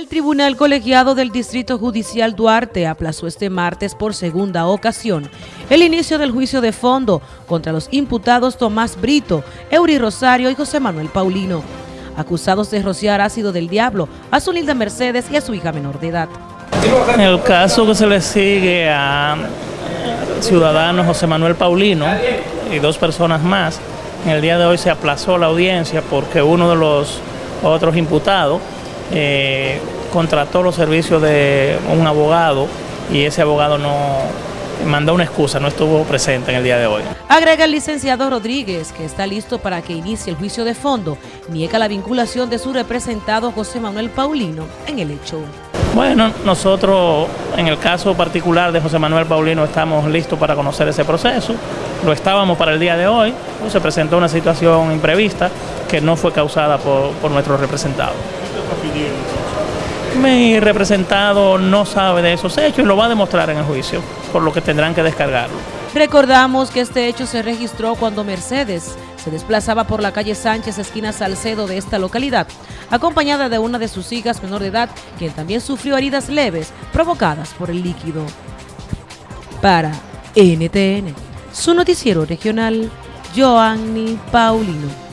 El Tribunal Colegiado del Distrito Judicial Duarte aplazó este martes por segunda ocasión el inicio del juicio de fondo contra los imputados Tomás Brito, Eury Rosario y José Manuel Paulino, acusados de rociar ácido del diablo a su linda Mercedes y a su hija menor de edad. El caso que se le sigue a ciudadano José Manuel Paulino y dos personas más, en el día de hoy se aplazó la audiencia porque uno de los otros imputados eh, contrató los servicios de un abogado y ese abogado no mandó una excusa, no estuvo presente en el día de hoy. Agrega el licenciado Rodríguez, que está listo para que inicie el juicio de fondo, niega la vinculación de su representado José Manuel Paulino en el hecho. Bueno, nosotros en el caso particular de José Manuel Paulino estamos listos para conocer ese proceso. Lo estábamos para el día de hoy, se presentó una situación imprevista que no fue causada por, por nuestro representado. Mi representado no sabe de esos hechos y lo va a demostrar en el juicio, por lo que tendrán que descargarlo. Recordamos que este hecho se registró cuando Mercedes se desplazaba por la calle Sánchez, esquina Salcedo de esta localidad, acompañada de una de sus hijas menor de edad, quien también sufrió heridas leves provocadas por el líquido. Para NTN, su noticiero regional, Joanny Paulino.